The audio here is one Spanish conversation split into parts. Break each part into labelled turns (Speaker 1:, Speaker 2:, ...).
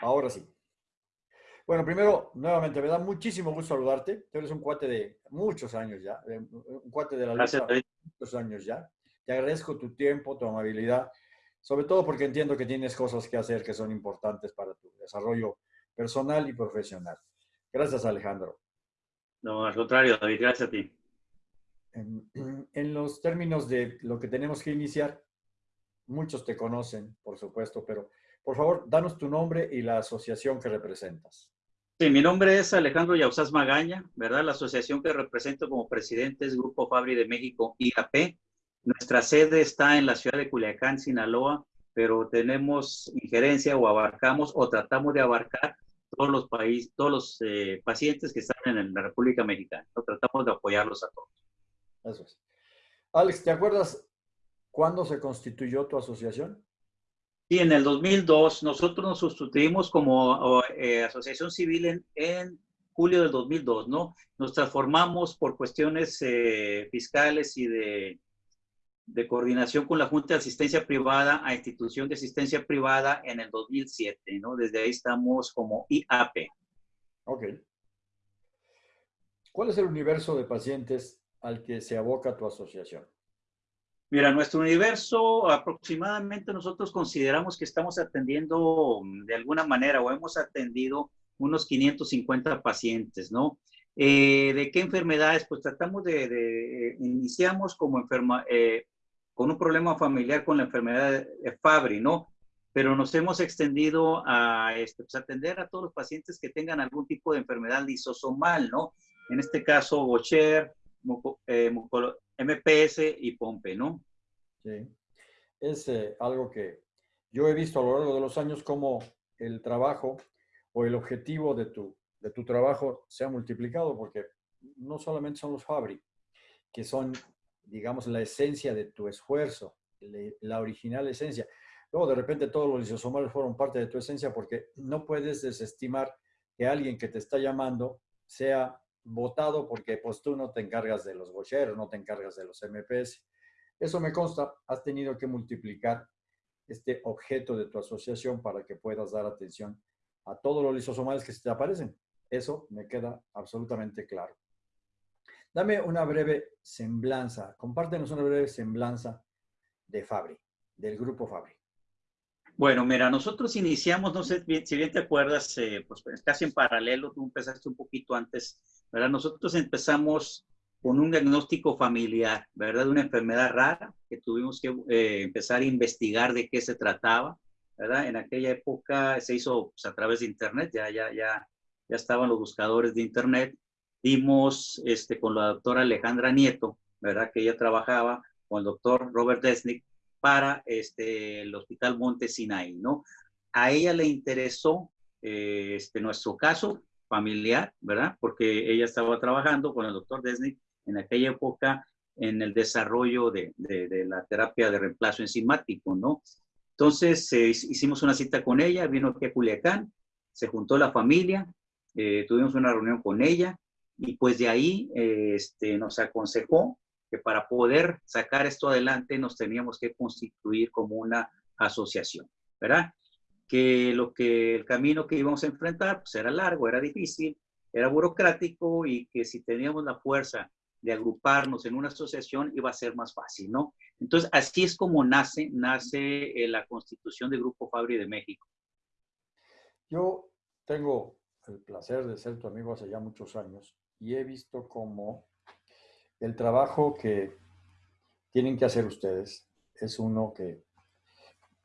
Speaker 1: Ahora sí. Bueno, primero, nuevamente, me da muchísimo gusto saludarte. Tú eres un cuate de muchos años ya, un cuate de la lucha muchos años ya. Te agradezco tu tiempo, tu amabilidad, sobre todo porque entiendo que tienes cosas que hacer que son importantes para tu desarrollo personal y profesional. Gracias, Alejandro.
Speaker 2: No, al contrario, David, gracias a ti.
Speaker 1: En, en los términos de lo que tenemos que iniciar, muchos te conocen, por supuesto, pero por favor, danos tu nombre y la asociación que representas.
Speaker 2: Sí, mi nombre es Alejandro Yausás Magaña, ¿verdad? La asociación que represento como presidente es Grupo Fabri de México, IAP. Nuestra sede está en la ciudad de Culiacán, Sinaloa, pero tenemos injerencia o abarcamos o tratamos de abarcar todos los países, todos los eh, pacientes que están en la República Mexicana. tratamos de apoyarlos a todos.
Speaker 1: Eso es. Alex, ¿te acuerdas cuándo se constituyó tu asociación?
Speaker 2: Sí, en el 2002 nosotros nos sustituimos como eh, asociación civil en, julio del 2002, ¿no? Nos transformamos por cuestiones eh, fiscales y de, de, coordinación con la Junta de Asistencia Privada a Institución de Asistencia Privada en el 2007, ¿no? Desde ahí estamos como IAP.
Speaker 1: Ok. ¿Cuál es el universo de pacientes al que se aboca tu asociación?
Speaker 2: Mira, nuestro universo aproximadamente nosotros consideramos que estamos atendiendo mm, de alguna manera o hemos atendido unos 550 pacientes, ¿no? Eh, ¿De qué enfermedades? Pues tratamos de, de iniciamos como enferma, eh, con un problema familiar con la enfermedad de Fabry, ¿no? Pero nos hemos extendido a este, pues, atender a todos los pacientes que tengan algún tipo de enfermedad lisosomal, ¿no? En este caso, Gaucher, eh, MPS y Pompe, ¿no?
Speaker 1: Sí. Es eh, algo que yo he visto a lo largo de los años como el trabajo o el objetivo de tu, de tu trabajo se ha multiplicado, porque no solamente son los Fabri, que son, digamos, la esencia de tu esfuerzo, la original esencia. Luego, de repente, todos los lisosomales fueron parte de tu esencia porque no puedes desestimar que alguien que te está llamando sea votado porque pues tú no te encargas de los bocheros, no te encargas de los MPS. Eso me consta, has tenido que multiplicar este objeto de tu asociación para que puedas dar atención a todos los lisosomales que se te aparecen. Eso me queda absolutamente claro. Dame una breve semblanza, compártenos una breve semblanza de Fabri, del grupo Fabri.
Speaker 2: Bueno, mira, nosotros iniciamos, no sé si bien te acuerdas, eh, pues casi en paralelo, tú empezaste un poquito antes, ¿verdad? Nosotros empezamos con un diagnóstico familiar, ¿verdad? De una enfermedad rara que tuvimos que eh, empezar a investigar de qué se trataba, ¿verdad? En aquella época se hizo pues, a través de Internet, ya, ya, ya, ya estaban los buscadores de Internet. Dimos este, con la doctora Alejandra Nieto, ¿verdad? Que ella trabajaba con el doctor Robert Desnick para este, el Hospital Monte Sinai, ¿no? A ella le interesó eh, este, nuestro caso familiar, ¿verdad? Porque ella estaba trabajando con el doctor Desnick en aquella época en el desarrollo de, la terapia de reemplazo enzimático, ¿no? Entonces eh, hicimos una cita con ella, vino aquí a Culiacán, se juntó la familia, eh, tuvimos una reunión con ella y pues de ahí eh, este, nos aconsejó que para poder sacar esto adelante nos teníamos que constituir como una asociación, ¿verdad? Que lo que el camino que íbamos a enfrentar pues era largo, era difícil, era burocrático y que si teníamos la fuerza de agruparnos en una asociación iba a ser más fácil, ¿no? Entonces, así es como nace, nace eh, la constitución del Grupo Fabri de México.
Speaker 1: Yo tengo el placer de ser tu amigo hace ya muchos años y he visto como el trabajo que tienen que hacer ustedes es uno que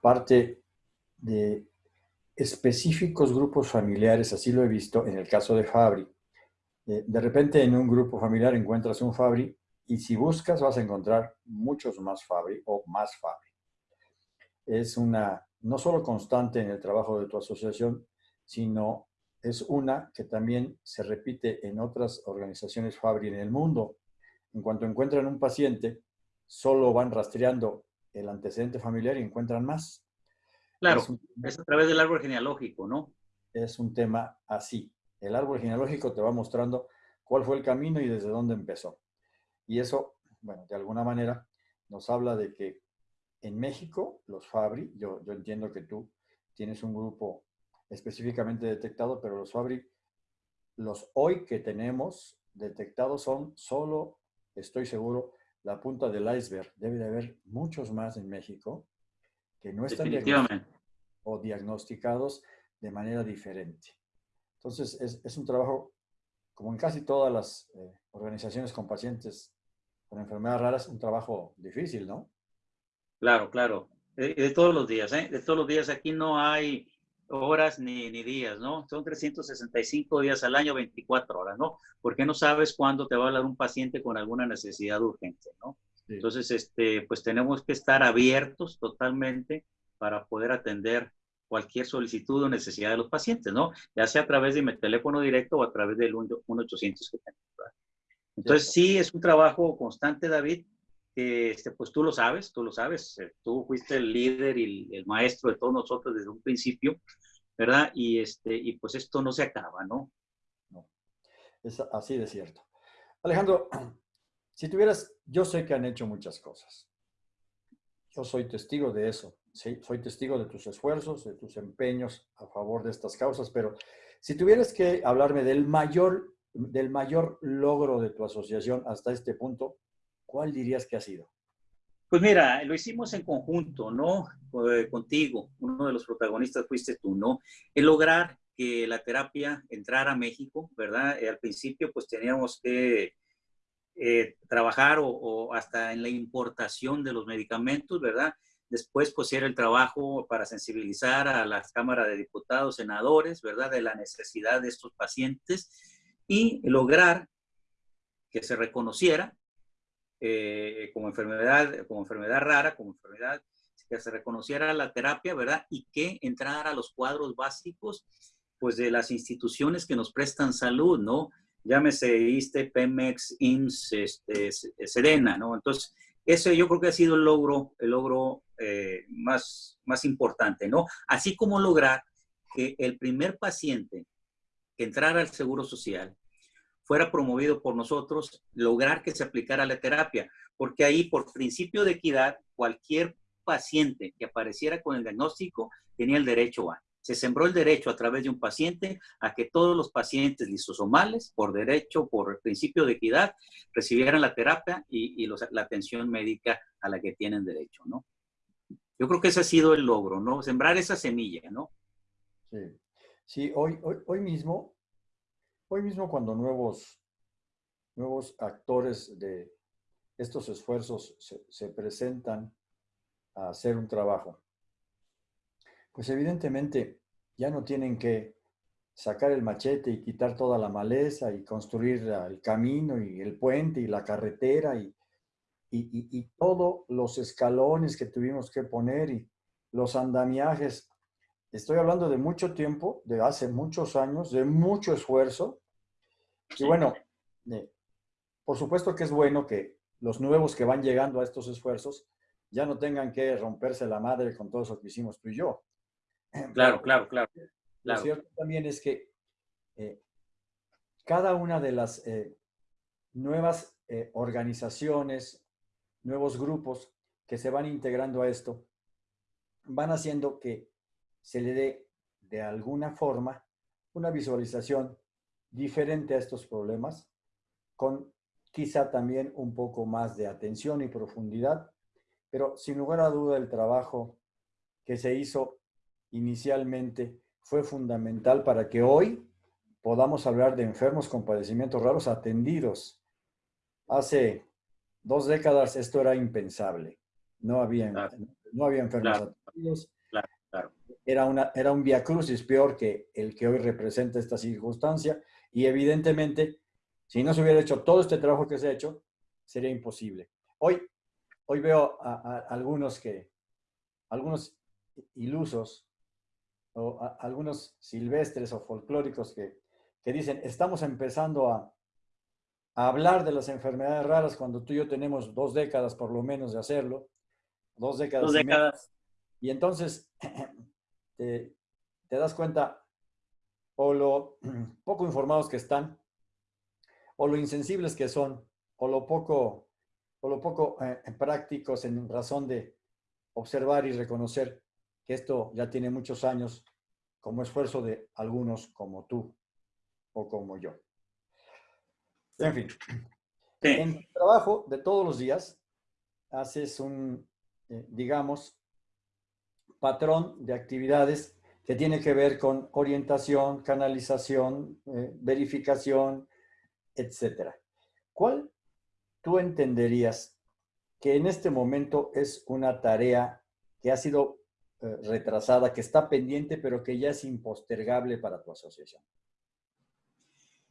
Speaker 1: parte de específicos grupos familiares, así lo he visto en el caso de Fabri, eh, de repente en un grupo familiar encuentras un Fabri y si buscas vas a encontrar muchos más Fabri o más Fabri. Es una, no solo constante en el trabajo de tu asociación, sino es una que también se repite en otras organizaciones Fabri en el mundo. En cuanto encuentran un paciente, solo van rastreando el antecedente familiar y encuentran más.
Speaker 2: Claro, es a través del árbol genealógico, ¿no?
Speaker 1: Es un tema así. El árbol genealógico te va mostrando cuál fue el camino y desde dónde empezó. Y eso, bueno, de alguna manera nos habla de que en México, los Fabri, yo, yo entiendo que tú tienes un grupo específicamente detectado, pero los Fabry, los hoy que tenemos detectados son solo, estoy seguro, la punta del iceberg. Debe de haber muchos más en México que no están diagnosticados o diagnosticados de manera diferente. Entonces, es, un trabajo, como en casi todas las eh, organizaciones con pacientes con enfermedades raras, un trabajo difícil, ¿no?
Speaker 2: Claro, claro. De, todos los días, ¿eh? De todos los días. Aquí no hay horas ni, ni, días, ¿no? Son 365 días al año, 24 horas, ¿no? Porque no sabes cuándo te va a hablar un paciente con alguna necesidad urgente, ¿no? Entonces, este, pues tenemos que estar abiertos totalmente para poder atender cualquier solicitud o necesidad de los pacientes, ¿no? Ya sea a través de mi teléfono directo o a través del 1-800 que Entonces, sí, es un trabajo constante, David, que este, pues tú lo sabes, tú lo sabes, eh, tú fuiste el líder y el maestro de todos nosotros desde un principio, ¿verdad? Y, este, y pues esto no se acaba, ¿no?
Speaker 1: No, es así de cierto. Alejandro, si tuvieras, yo sé que han hecho muchas cosas. Yo soy testigo de eso. Sí, soy testigo de tus esfuerzos, de tus empeños a favor de estas causas, pero si tuvieras que hablarme del mayor, del mayor logro de tu asociación hasta este punto, ¿cuál dirías que ha sido?
Speaker 2: Pues mira, lo hicimos en conjunto, ¿no? Eh, contigo, uno de los protagonistas fuiste tú, ¿no? El lograr que la terapia entrara a México, ¿verdad? Eh, al principio pues teníamos que eh, trabajar o, hasta en la importación de los medicamentos, ¿verdad? Después pues era el trabajo para sensibilizar a las cámaras de diputados, senadores, ¿verdad? De la necesidad de estos pacientes y lograr que se reconociera eh, como, enfermedad, como enfermedad rara, como enfermedad que se reconociera la terapia, ¿verdad? Y que entrara a los cuadros básicos, pues, de las instituciones que nos prestan salud, ¿no? Llámese ISTE, Pemex, IMSS, este, Serena, ¿no? Entonces, ese yo creo que ha sido el logro, el logro eh, más, más importante, ¿no? Así como lograr que el primer paciente que entrara al Seguro Social fuera promovido por nosotros, lograr que se aplicara la terapia, porque ahí por principio de equidad, cualquier paciente que apareciera con el diagnóstico tenía el derecho a. Se sembró el derecho a través de un paciente a que todos los pacientes lisosomales, por derecho, por principio de equidad, recibieran la terapia y, la atención médica a la que tienen derecho, ¿no? Yo creo que ese ha sido el logro, ¿no? Sembrar esa semilla, ¿no?
Speaker 1: Sí, sí hoy, hoy, hoy mismo Hoy mismo cuando nuevos, nuevos actores de estos esfuerzos se, presentan a hacer un trabajo, pues evidentemente ya no tienen que sacar el machete y quitar toda la maleza y construir el camino y el puente y la carretera y, y, y, todos los escalones que tuvimos que poner y los andamiajes Estoy hablando de mucho tiempo, de hace muchos años, de mucho esfuerzo. Y bueno, eh, por supuesto que es bueno que los nuevos que van llegando a estos esfuerzos ya no tengan que romperse la madre con todo eso que hicimos tú y yo.
Speaker 2: Claro, claro, claro.
Speaker 1: Lo cierto también es que eh, cada una de las eh, nuevas organizaciones, nuevos grupos que se van integrando a esto, van haciendo que se le dé de alguna forma una visualización diferente a estos problemas, con quizá también un poco más de atención y profundidad, pero sin lugar a duda el trabajo que se hizo inicialmente fue fundamental para que hoy podamos hablar de enfermos con padecimientos raros atendidos. Hace dos décadas esto era impensable. No había, no había enfermos atendidos. Era, una, era un viacrucis peor que el que hoy representa esta circunstancia y evidentemente, si no se hubiera hecho todo este trabajo que se ha hecho, sería imposible. Hoy, hoy veo a, algunos que, algunos ilusos o algunos silvestres o folclóricos que, que dicen, estamos empezando a, a hablar de las enfermedades raras cuando tú y yo tenemos dos décadas por lo menos de hacerlo. Dos décadas.
Speaker 2: Dos décadas.
Speaker 1: Y, entonces te, te, das cuenta o lo poco informados que están, o lo insensibles que son, o lo poco, o lo poco eh, prácticos en razón de observar y reconocer que esto ya tiene muchos años como esfuerzo de algunos como tú o como yo. En fin, en tu trabajo de todos los días haces un, eh, digamos, patrón de actividades que tiene que ver con orientación, canalización, eh, verificación, etcétera. ¿Cuál tú entenderías que en este momento es una tarea que ha sido eh, retrasada, que está pendiente, pero que ya es impostergable para tu asociación?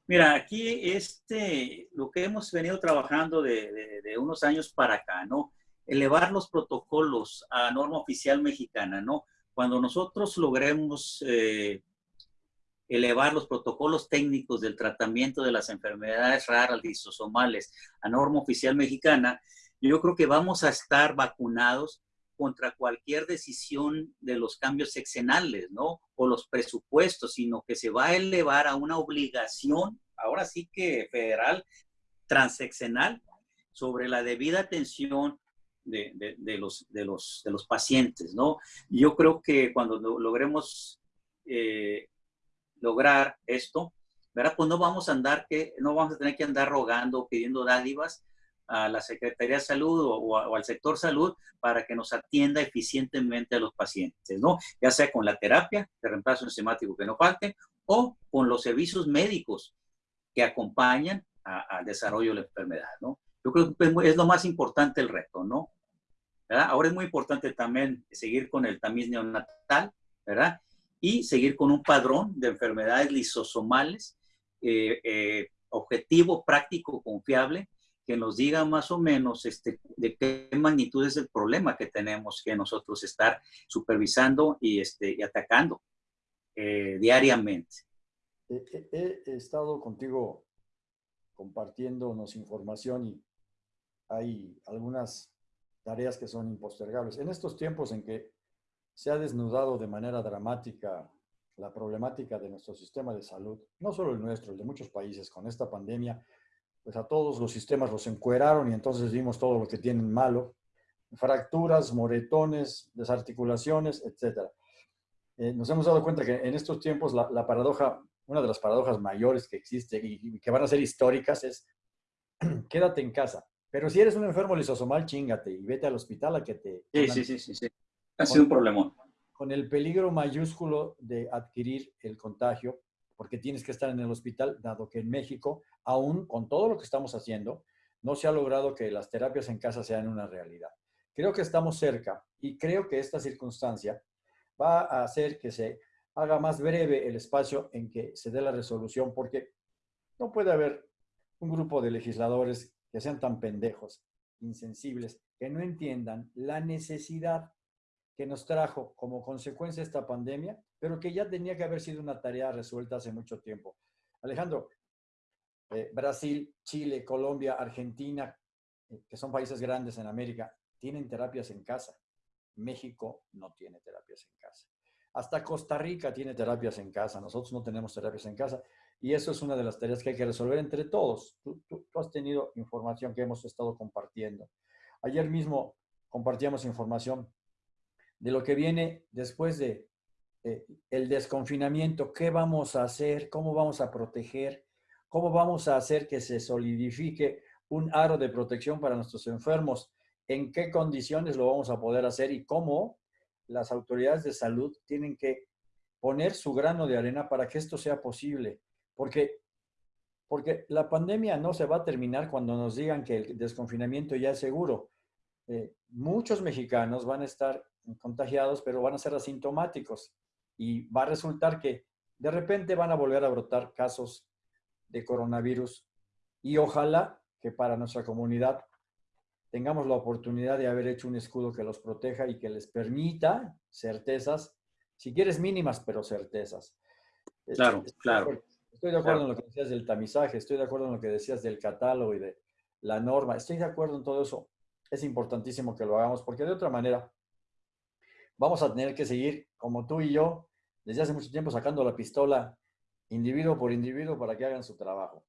Speaker 2: Mira, aquí este, lo que hemos venido trabajando de, unos años para acá, ¿no? Elevar los protocolos a norma oficial mexicana, ¿no? Cuando nosotros logremos eh, elevar los protocolos técnicos del tratamiento de las enfermedades raras lisosomales a norma oficial mexicana, yo creo que vamos a estar vacunados contra cualquier decisión de los cambios sexenales, ¿no? O los presupuestos, sino que se va a elevar a una obligación, ahora sí que federal, transeccional, sobre la debida atención de, los, de, los, de los pacientes, ¿no? Yo creo que cuando logremos eh, lograr esto, ¿verdad? Pues no vamos a andar, que, no vamos a tener que andar rogando, pidiendo dádivas, a la Secretaría de Salud o, al sector salud para que nos atienda eficientemente a los pacientes, ¿no? Ya sea con la terapia de reemplazo enzimático que no falte o con los servicios médicos que acompañan al desarrollo de la enfermedad, ¿no? Yo creo que es lo más importante el reto, ¿no? ¿verdad? Ahora es muy importante también seguir con el tamiz neonatal, ¿verdad? Y seguir con un padrón de enfermedades lisosomales, eh, eh, objetivo, práctico, confiable, que nos diga más o menos este, de qué magnitud es el problema que tenemos que nosotros estar supervisando y, este, y atacando eh, diariamente.
Speaker 1: He, estado contigo compartiéndonos información y hay algunas tareas que son impostergables. En estos tiempos en que se ha desnudado de manera dramática la problemática de nuestro sistema de salud, no solo el nuestro, el de muchos países con esta pandemia, pues a todos los sistemas los encueraron y entonces vimos todo lo que tienen malo, fracturas, moretones, desarticulaciones, etc. Eh, nos hemos dado cuenta que en estos tiempos la, paradoja, una de las paradojas mayores que existe y, que van a ser históricas es quédate en casa. Pero si eres un enfermo lisosomal, chingate y vete al hospital a que te...
Speaker 2: Sí, sí, sí, sí, sí. Ha sido un problemón.
Speaker 1: Con el peligro mayúsculo de adquirir el contagio porque tienes que estar en el hospital, dado que en México, aún con todo lo que estamos haciendo, no se ha logrado que las terapias en casa sean una realidad. Creo que estamos cerca y creo que esta circunstancia va a hacer que se haga más breve el espacio en que se dé la resolución, porque no puede haber un grupo de legisladores que sean tan pendejos, insensibles, que no entiendan la necesidad que nos trajo como consecuencia esta pandemia, pero que ya tenía que haber sido una tarea resuelta hace mucho tiempo. Alejandro, eh, Brasil, Chile, Colombia, Argentina, eh, que son países grandes en América, tienen terapias en casa. México no tiene terapias en casa. Hasta Costa Rica tiene terapias en casa. Nosotros no tenemos terapias en casa. Y eso es una de las tareas que hay que resolver entre todos. tú has tenido información que hemos estado compartiendo. Ayer mismo compartíamos información de lo que viene después de eh, el desconfinamiento, qué vamos a hacer, cómo vamos a proteger, cómo vamos a hacer que se solidifique un aro de protección para nuestros enfermos, en qué condiciones lo vamos a poder hacer y cómo las autoridades de salud tienen que poner su grano de arena para que esto sea posible. Porque, porque la pandemia no se va a terminar cuando nos digan que el desconfinamiento ya es seguro. Eh, muchos mexicanos van a estar contagiados, pero van a ser asintomáticos y va a resultar que de repente van a volver a brotar casos de coronavirus y ojalá que para nuestra comunidad tengamos la oportunidad de haber hecho un escudo que los proteja y que les permita certezas, si quieres mínimas, pero certezas.
Speaker 2: Claro, estoy, claro.
Speaker 1: Estoy de acuerdo en lo que decías del tamizaje, estoy de acuerdo en lo que decías del catálogo y de la norma, estoy de acuerdo en todo eso. Es importantísimo que lo hagamos porque de otra manera vamos a tener que seguir, como tú y yo, desde hace mucho tiempo sacando la pistola individuo por individuo para que hagan su trabajo.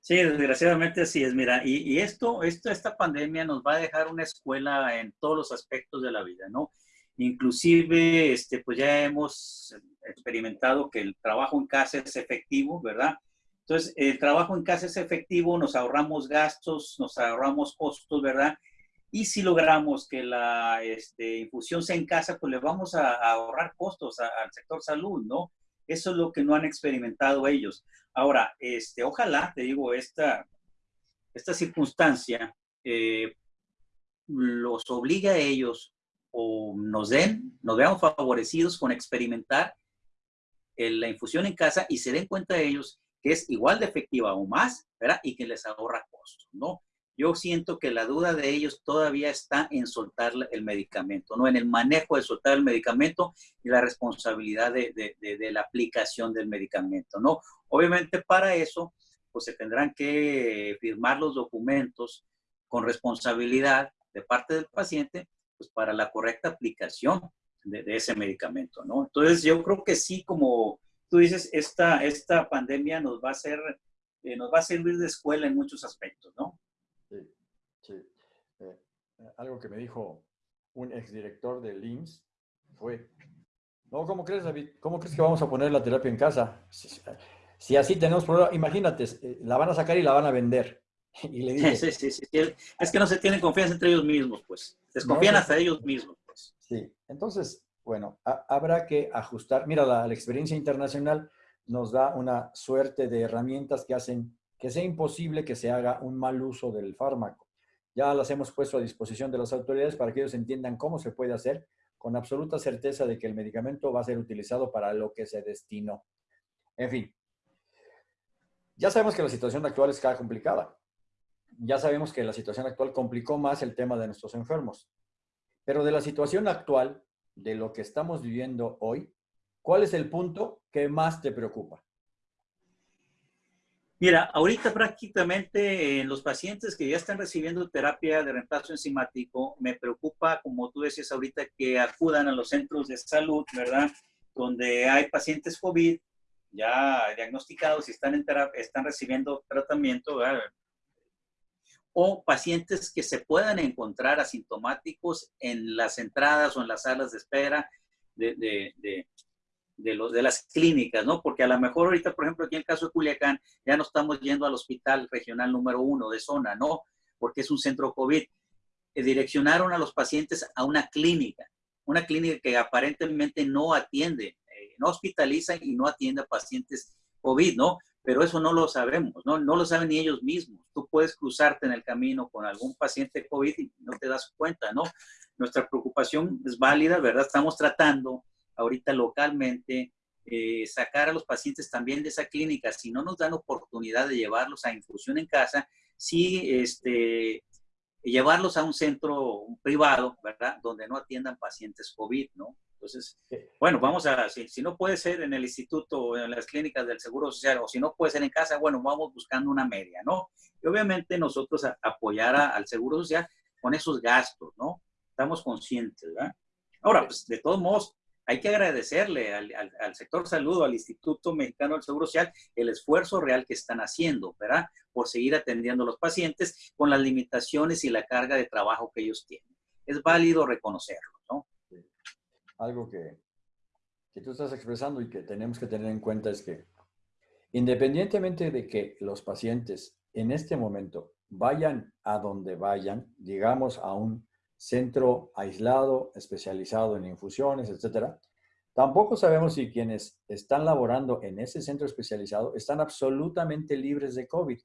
Speaker 2: Sí, desgraciadamente así es. Mira, y, esto, esto, esta pandemia nos va a dejar una escuela en todos los aspectos de la vida, ¿no? Inclusive, este, pues ya hemos experimentado que el trabajo en casa es efectivo, ¿verdad? Entonces, el trabajo en casa es efectivo, nos ahorramos gastos, nos ahorramos costos, ¿verdad? Y si logramos que la este, infusión sea en casa, pues le vamos a, ahorrar costos al sector salud, ¿no? Eso es lo que no han experimentado ellos. Ahora, este, ojalá, te digo, esta, esta circunstancia eh, los obligue a ellos o nos den, nos veamos favorecidos con experimentar la infusión en casa y se den cuenta de ellos que es igual de efectiva o más, ¿verdad? Y que les ahorra costos, ¿no? Yo siento que la duda de ellos todavía está en soltar el medicamento, ¿no? En el manejo de soltar el medicamento y la responsabilidad de, la aplicación del medicamento, ¿no? Obviamente para eso, pues se tendrán que firmar los documentos con responsabilidad de parte del paciente, pues para la correcta aplicación de, ese medicamento, ¿no? Entonces yo creo que sí, como tú dices, esta, esta pandemia nos va a hacer, eh, nos va a servir de escuela en muchos aspectos, ¿no?
Speaker 1: Sí, sí. Eh, eh, algo que me dijo un exdirector de LIMS fue, no, ¿cómo crees, David? ¿Cómo crees que vamos a poner la terapia en casa? Si, así tenemos problemas, imagínate, la van a sacar y la van a vender. Y le dije,
Speaker 2: sí, sí, sí, Es que no se tienen confianza entre ellos mismos, pues. Desconfían hasta ellos mismos, pues.
Speaker 1: Sí, entonces, bueno, habrá que ajustar. Mira, la, experiencia internacional nos da una suerte de herramientas que hacen que sea imposible que se haga un mal uso del fármaco. Ya las hemos puesto a disposición de las autoridades para que ellos entiendan cómo se puede hacer con absoluta certeza de que el medicamento va a ser utilizado para lo que se destinó. En fin, ya sabemos que la situación actual es cada complicada. Ya sabemos que la situación actual complicó más el tema de nuestros enfermos. Pero de la situación actual de lo que estamos viviendo hoy, ¿cuál es el punto que más te preocupa?
Speaker 2: Mira, ahorita prácticamente en los pacientes que ya están recibiendo terapia de reemplazo enzimático, me preocupa, como tú decías ahorita, que acudan a los centros de salud, ¿verdad? Donde hay pacientes COVID ya diagnosticados y están, en están recibiendo tratamiento, ¿verdad? o pacientes que se puedan encontrar asintomáticos en las entradas o en las salas de espera de, de, los, de las clínicas, ¿no? Porque a lo mejor ahorita, por ejemplo, aquí en el caso de Culiacán, ya no estamos yendo al hospital regional número uno de zona, ¿no? Porque es un centro COVID. Eh, direccionaron a los pacientes a una clínica, una clínica que aparentemente no atiende, eh, no hospitaliza y no atiende a pacientes COVID, ¿no? pero eso no lo sabemos, ¿no? No lo saben ni ellos mismos. Tú puedes cruzarte en el camino con algún paciente COVID y no te das cuenta, ¿no? Nuestra preocupación es válida, ¿verdad? Estamos tratando ahorita localmente eh, sacar a los pacientes también de esa clínica. Si no nos dan oportunidad de llevarlos a infusión en casa, sí, este, llevarlos a un centro privado, ¿verdad? Donde no atiendan pacientes COVID, ¿no? Entonces, bueno, vamos a, si, si, no puede ser en el instituto o en las clínicas del Seguro Social, o si no puede ser en casa, bueno, vamos buscando una media, ¿no? Y obviamente nosotros apoyar al Seguro Social con esos gastos, ¿no? Estamos conscientes, ¿verdad? Ahora, pues de todos modos, hay que agradecerle al, al, sector salud, al Instituto Mexicano del Seguro Social, el esfuerzo real que están haciendo, ¿verdad? Por seguir atendiendo a los pacientes con las limitaciones y la carga de trabajo que ellos tienen. Es válido reconocerlo, ¿no?
Speaker 1: algo que, que tú estás expresando y que tenemos que tener en cuenta es que independientemente de que los pacientes en este momento vayan a donde vayan, digamos a un centro aislado, especializado en infusiones, etcétera, tampoco sabemos si quienes están laborando en ese centro especializado están absolutamente libres de COVID.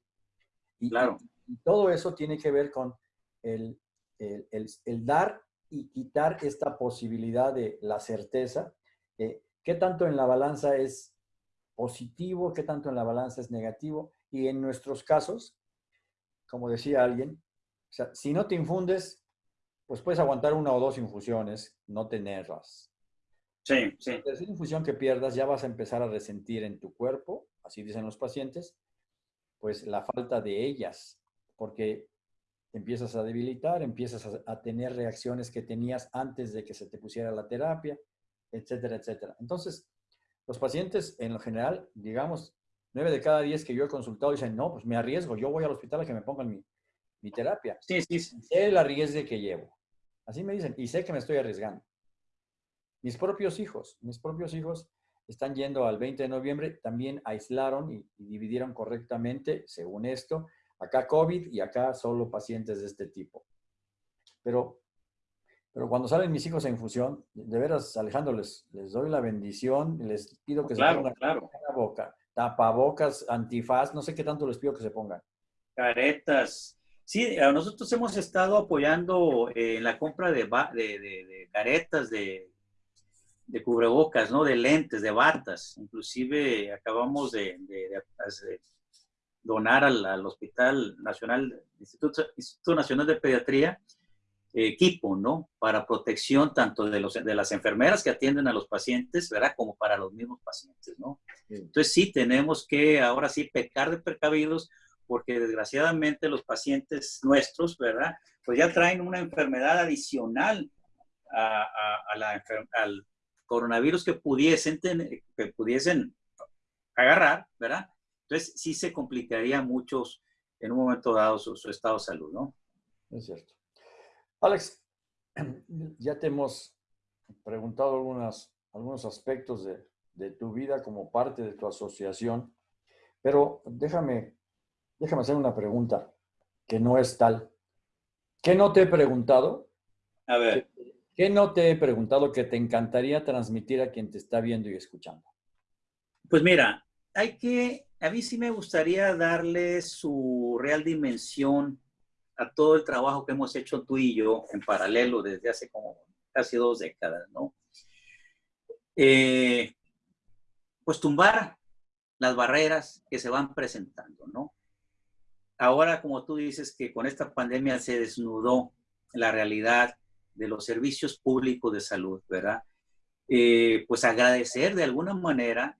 Speaker 1: Y, claro. y, todo eso tiene que ver con el, el, el dar y quitar esta posibilidad de la certeza. Eh, ¿Qué tanto en la balanza es positivo? ¿Qué tanto en la balanza es negativo? Y en nuestros casos, como decía alguien, o sea, si no te infundes, pues puedes aguantar una o dos infusiones, no tenerlas.
Speaker 2: Sí, sí.
Speaker 1: La tercera infusión que pierdas ya vas a empezar a resentir en tu cuerpo, así dicen los pacientes, pues la falta de ellas, porque empiezas a debilitar, empiezas a, tener reacciones que tenías antes de que se te pusiera la terapia, etcétera, etcétera. Entonces, los pacientes en lo general, digamos, nueve de cada diez que yo he consultado dicen, no, pues me arriesgo, yo voy al hospital a que me pongan mi, mi terapia.
Speaker 2: Sí, sí, sí.
Speaker 1: El arriesgue que llevo. Así me dicen, y sé que me estoy arriesgando. Mis propios hijos, mis propios hijos están yendo al 20 de noviembre, también aislaron y, dividieron correctamente, según esto, acá COVID y acá solo pacientes de este tipo. Pero, pero cuando salen mis hijos en infusión, de veras, Alejandro, les, les doy la bendición, les pido que
Speaker 2: se pongan claro.
Speaker 1: la boca, tapabocas, antifaz, no sé qué tanto les pido que se pongan.
Speaker 2: Caretas. Sí, nosotros hemos estado apoyando en eh, la compra de, de, de caretas, de de cubrebocas, ¿no? De lentes, de batas. Inclusive acabamos de, donar al, Hospital Nacional, Instituto, Instituto Nacional de Pediatría, equipo, ¿no? Para protección tanto de, los, de las enfermeras que atienden a los pacientes, ¿verdad? Como para los mismos pacientes, ¿no? Entonces sí tenemos que ahora sí pecar de precavidos porque desgraciadamente los pacientes nuestros, ¿verdad? Pues ya traen una enfermedad adicional al, coronavirus que pudiesen, que pudiesen agarrar, ¿verdad? Entonces sí se complicaría mucho en un momento dado su, estado de salud, ¿no?
Speaker 1: Es cierto. Alex, ya te hemos preguntado algunas, algunos aspectos de, de tu vida como parte de tu asociación, pero déjame, déjame hacer una pregunta que no es tal. ¿Qué no te he preguntado?
Speaker 2: A ver.
Speaker 1: ¿Qué no te he preguntado que te encantaría transmitir a quien te está viendo y escuchando?
Speaker 2: Pues mira, hay que, a mí sí me gustaría darle su real dimensión a todo el trabajo que hemos hecho tú y yo en paralelo desde hace como casi dos décadas, ¿no? Eh, pues tumbar las barreras que se van presentando, ¿no? Ahora, como tú dices, que con esta pandemia se desnudó la realidad de los servicios públicos de salud, ¿verdad? Eh, pues agradecer de alguna manera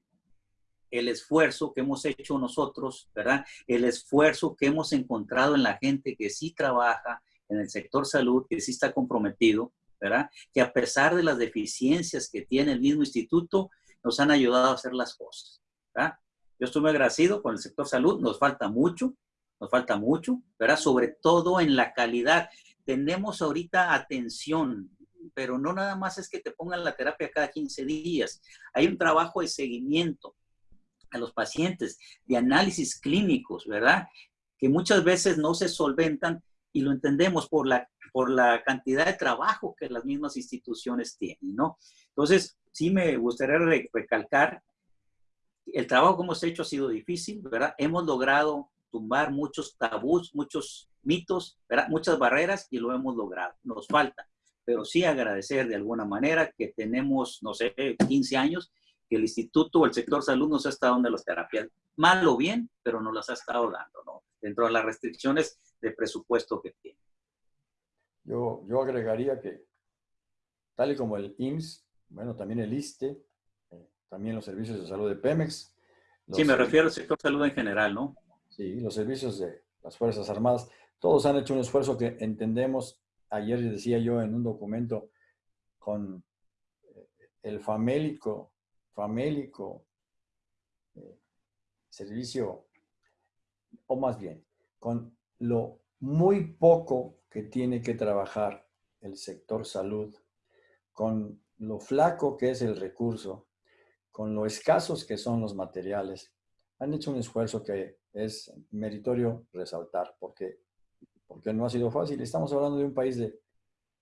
Speaker 2: el esfuerzo que hemos hecho nosotros, ¿verdad? El esfuerzo que hemos encontrado en la gente que sí trabaja en el sector salud, que sí está comprometido, ¿verdad? Que a pesar de las deficiencias que tiene el mismo instituto, nos han ayudado a hacer las cosas, ¿verdad? Yo estoy muy agradecido con el sector salud, nos falta mucho, nos falta mucho, ¿verdad? Sobre todo en la calidad tenemos ahorita atención, pero no nada más es que te pongan la terapia cada 15 días. Hay un trabajo de seguimiento a los pacientes, de análisis clínicos, ¿verdad? Que muchas veces no se solventan y lo entendemos por la, por la cantidad de trabajo que las mismas instituciones tienen, ¿no? Entonces, sí me gustaría recalcar, el trabajo que hemos hecho ha sido difícil, ¿verdad? Hemos logrado tumbar muchos tabús, muchos mitos, muchas barreras y lo hemos logrado. Nos falta, pero sí agradecer de alguna manera que tenemos, no sé, 15 años que el instituto o el sector salud nos ha estado dando las terapias, mal o bien, pero nos las ha estado dando, ¿no? Dentro de las restricciones de presupuesto que tiene.
Speaker 1: Yo, yo agregaría que, tal y como el IMSS, bueno, también el ISTE, eh, también los servicios de salud de Pemex.
Speaker 2: Sí, me refiero al sector salud en general, ¿no?
Speaker 1: Sí, los servicios de las Fuerzas Armadas, todos han hecho un esfuerzo que entendemos, ayer decía yo en un documento, con eh, el famélico, famélico eh, servicio, o más bien, con lo muy poco que tiene que trabajar el sector salud, con lo flaco que es el recurso, con lo escasos que son los materiales, han hecho un esfuerzo que es meritorio resaltar, porque, porque no ha sido fácil. Estamos hablando de un país de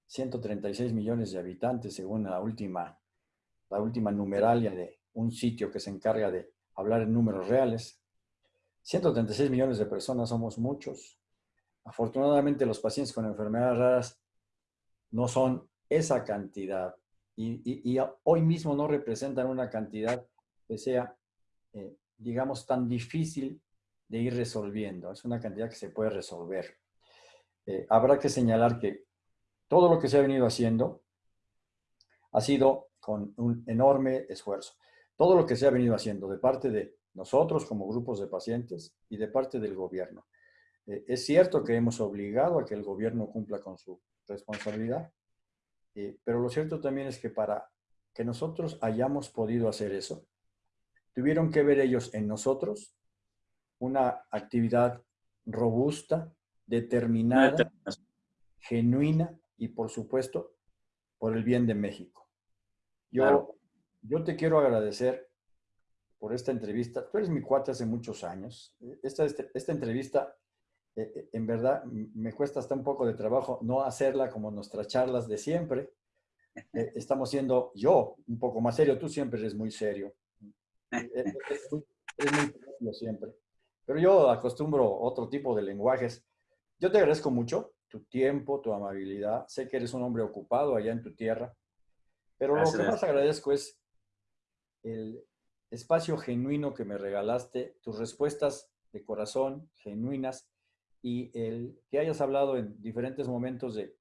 Speaker 1: 136 millones de habitantes, según la última, la última numeralia de un sitio que se encarga de hablar en números reales. 136 millones de personas somos muchos. Afortunadamente los pacientes con enfermedades raras no son esa cantidad y, hoy mismo no representan una cantidad que sea, eh, digamos, tan difícil de ir resolviendo. Es una cantidad que se puede resolver. Eh, habrá que señalar que todo lo que se ha venido haciendo ha sido con un enorme esfuerzo. Todo lo que se ha venido haciendo de parte de nosotros como grupos de pacientes y de parte del gobierno. Eh, es cierto que hemos obligado a que el gobierno cumpla con su responsabilidad, eh, pero lo cierto también es que para que nosotros hayamos podido hacer eso, tuvieron que ver ellos en nosotros una actividad robusta, determinada, genuina y, por supuesto, por el bien de México. Yo, yo te quiero agradecer por esta entrevista. Tú eres mi cuate hace muchos años. Esta, este, esta entrevista, eh, eh, en verdad, me cuesta hasta un poco de trabajo no hacerla como nuestras charlas de siempre. Eh, estamos siendo yo un poco más serio. Tú siempre eres muy serio. eres muy serio siempre. Pero yo acostumbro otro tipo de lenguajes. Yo te agradezco mucho tu tiempo, tu amabilidad. Sé que eres un hombre ocupado allá en tu tierra. Pero lo que más agradezco es el espacio genuino que me regalaste, tus respuestas de corazón, genuinas, y el que hayas hablado en diferentes momentos de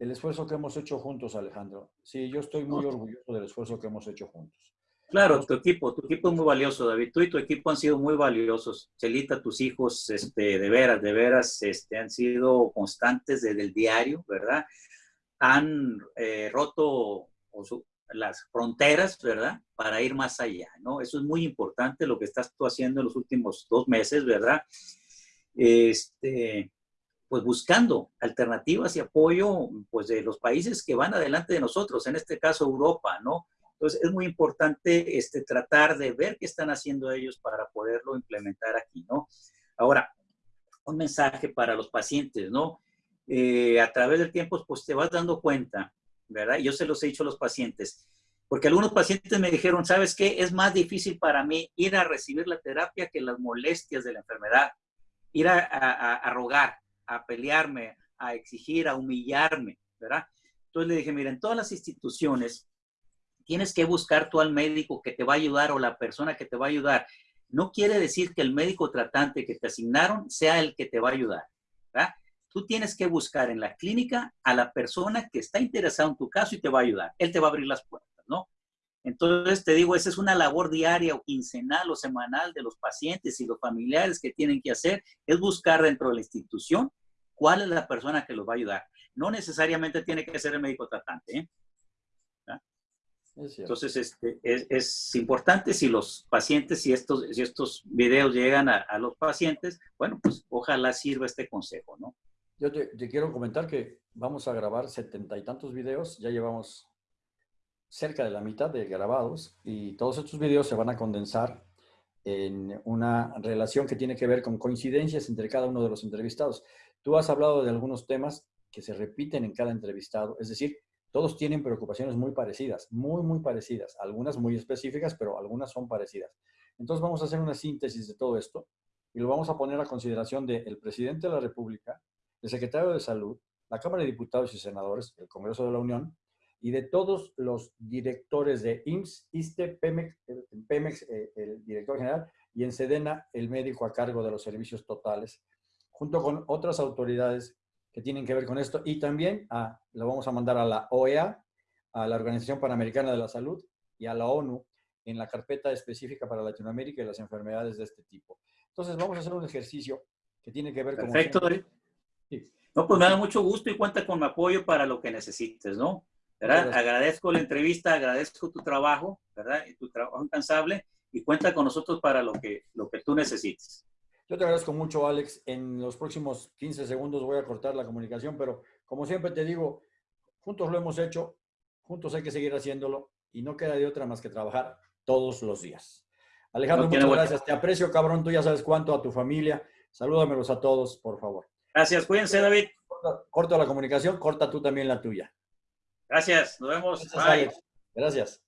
Speaker 1: el esfuerzo que hemos hecho juntos, Alejandro. Sí, yo estoy muy orgulloso del esfuerzo que hemos hecho juntos.
Speaker 2: Claro, tu equipo, tu equipo es muy valioso, David. Tú y tu equipo han sido muy valiosos. Celita, tus hijos, este, de veras, de veras, este, han sido constantes desde el diario, ¿verdad? Han eh, roto las fronteras, ¿verdad? Para ir más allá, ¿no? Eso es muy importante lo que estás tú haciendo en los últimos dos meses, ¿verdad? Este, pues buscando alternativas y apoyo, pues de los países que van adelante de nosotros, en este caso Europa, ¿no? Entonces es muy importante este, tratar de ver qué están haciendo ellos para poderlo implementar aquí, ¿no? Ahora, un mensaje para los pacientes, ¿no? Eh, a través del tiempo, pues te vas dando cuenta ¿verdad? Yo se los he dicho a los pacientes, porque algunos pacientes me dijeron, ¿sabes qué? Es más difícil para mí ir a recibir la terapia que las molestias de la enfermedad, ir a, rogar, a pelearme, a exigir, a humillarme, ¿verdad? Entonces le dije, mira, en todas las instituciones tienes que buscar tú al médico que te va a ayudar o la persona que te va a ayudar. No quiere decir que el médico tratante que te asignaron sea el que te va a ayudar. Tú tienes que buscar en la clínica a la persona que está interesada en tu caso y te va a ayudar. Él te va a abrir las puertas, ¿no? Entonces, te digo, esa es una labor diaria o quincenal o semanal de los pacientes y los familiares que tienen que hacer, es buscar dentro de la institución cuál es la persona que los va a ayudar. No necesariamente tiene que ser el médico tratante, ¿eh? Entonces, este, es, importante si los pacientes, si estos, si estos videos llegan a, a los pacientes, bueno, pues ojalá sirva este consejo, ¿no?
Speaker 1: Yo te, quiero comentar que vamos a grabar setenta y tantos videos, ya llevamos cerca de la mitad de grabados y todos estos videos se van a condensar en una relación que tiene que ver con coincidencias entre cada uno de los entrevistados. Tú has hablado de algunos temas que se repiten en cada entrevistado, es decir, todos tienen preocupaciones muy parecidas, muy, muy parecidas, algunas muy específicas, pero algunas son parecidas. Entonces vamos a hacer una síntesis de todo esto y lo vamos a poner a consideración del presidente de la República, el secretario de Salud, la Cámara de Diputados y Senadores, el Congreso de la Unión, y de todos los directores de IMSS, ISTE, Pemex, Pemex eh, el director general, y en Sedena, el médico a cargo de los servicios totales, junto con otras autoridades que tienen que ver con esto. Y también a, lo vamos a mandar a la OEA, a la Organización Panamericana de la Salud y a la ONU en la carpeta específica para Latinoamérica y las enfermedades de este tipo. Entonces, vamos a hacer un ejercicio que tiene que ver
Speaker 2: con... Perfecto, no, pues me da mucho gusto y cuenta con mi apoyo para lo que necesites, ¿no? ¿Verdad? Agradezco la entrevista, agradezco tu trabajo, ¿verdad? Y tu trabajo incansable y cuenta con nosotros para lo que, lo que tú necesites.
Speaker 1: Yo te agradezco mucho, Alex. En los próximos 15 segundos voy a cortar la comunicación, pero como siempre te digo, juntos lo hemos hecho, juntos hay que seguir haciéndolo y no queda de otra más que trabajar todos los días. Alejandro, muchas gracias. Te aprecio, cabrón. Tú ya sabes cuánto a tu familia. Salúdamelos a todos, por favor.
Speaker 2: Gracias, cuídense, David.
Speaker 1: Corto la comunicación, corta tú también la tuya.
Speaker 2: Gracias, nos vemos.
Speaker 1: Gracias.